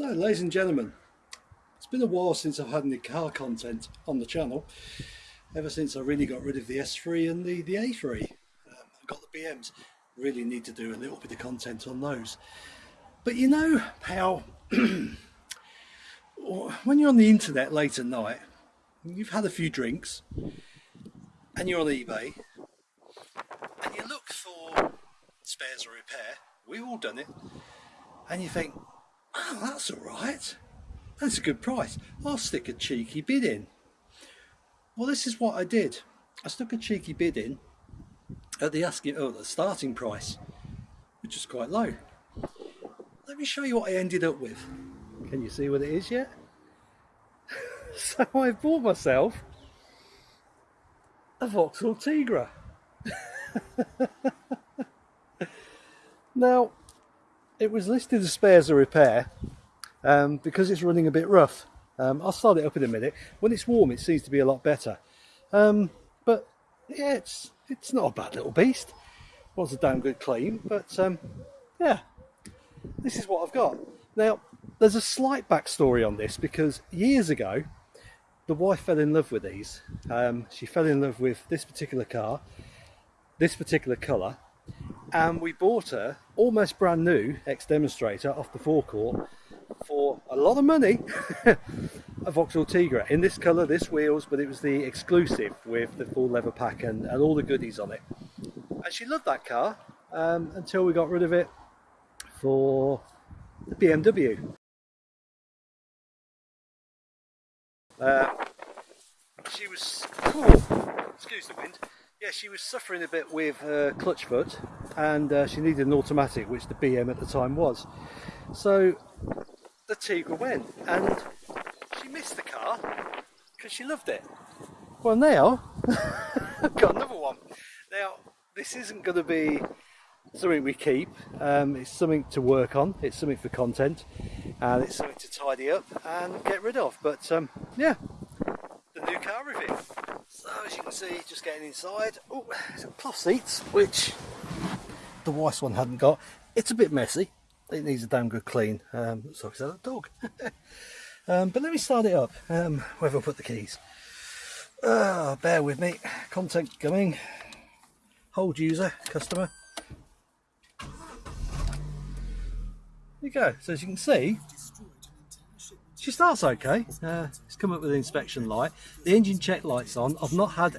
So, ladies and gentlemen, it's been a while since I've had any car content on the channel. Ever since I really got rid of the S3 and the, the A3. Um, I've got the BMs. Really need to do a little bit of content on those. But you know how when you're on the internet late at night, you've had a few drinks and you're on eBay and you look for spares or repair. We've all done it. And you think, oh, that's all right. That's a good price. I'll stick a cheeky bid in. Well, this is what I did. I stuck a cheeky bid in at the asking, oh, the starting price, which is quite low. Let me show you what I ended up with. Can you see what it is yet? so I bought myself a Vauxhall Tigra. now, it was listed as spares or repair um, because it's running a bit rough. Um, I'll start it up in a minute. When it's warm, it seems to be a lot better. Um, but yeah, it's it's not a bad little beast. Was a damn good claim, but um, yeah, this is what I've got. Now, there's a slight backstory on this because years ago, the wife fell in love with these. Um, she fell in love with this particular car, this particular colour, and we bought her almost brand new ex-demonstrator off the forecourt for a lot of money a Vauxhall Tigra in this colour, this wheels, but it was the exclusive with the full leather pack and, and all the goodies on it. And she loved that car um, until we got rid of it for the BMW. Uh, she was, oh, excuse the wind, yeah, she was suffering a bit with her clutch foot and uh, she needed an automatic, which the BM at the time was. So the Tigra went and she missed the car because she loved it. Well now, I've got another one. Now, this isn't going to be something we keep, um, it's something to work on, it's something for content, and it's something to tidy up and get rid of. But um, yeah, the new car review. So as you can see, just getting inside, oh, cloth seats, which the wife's one hadn't got. It's a bit messy, it needs a damn good clean. Um, like it's a dog. um, but let me start it up. Um, I put the keys? Oh, bear with me. Content coming. Hold user, customer. There you go. So as you can see, she starts okay. Uh, it's come up with an inspection light. The engine check light's on. I've not had...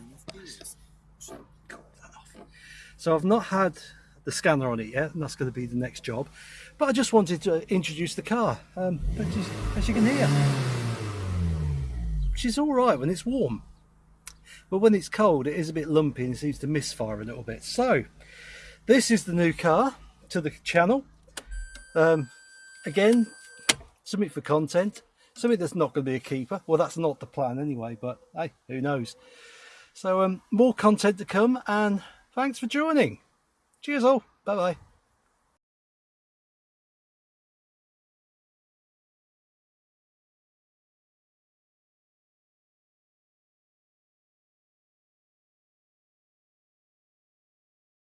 So I've not had the scanner on it yet, and that's going to be the next job. But I just wanted to introduce the car. Um, as you can hear, she's all right when it's warm. But when it's cold, it is a bit lumpy and seems to misfire a little bit. So, this is the new car to the channel. Um, again, something for content. Something that's not going to be a keeper. Well, that's not the plan anyway, but hey, who knows. So, um, more content to come, and thanks for joining. Cheers all. Bye-bye.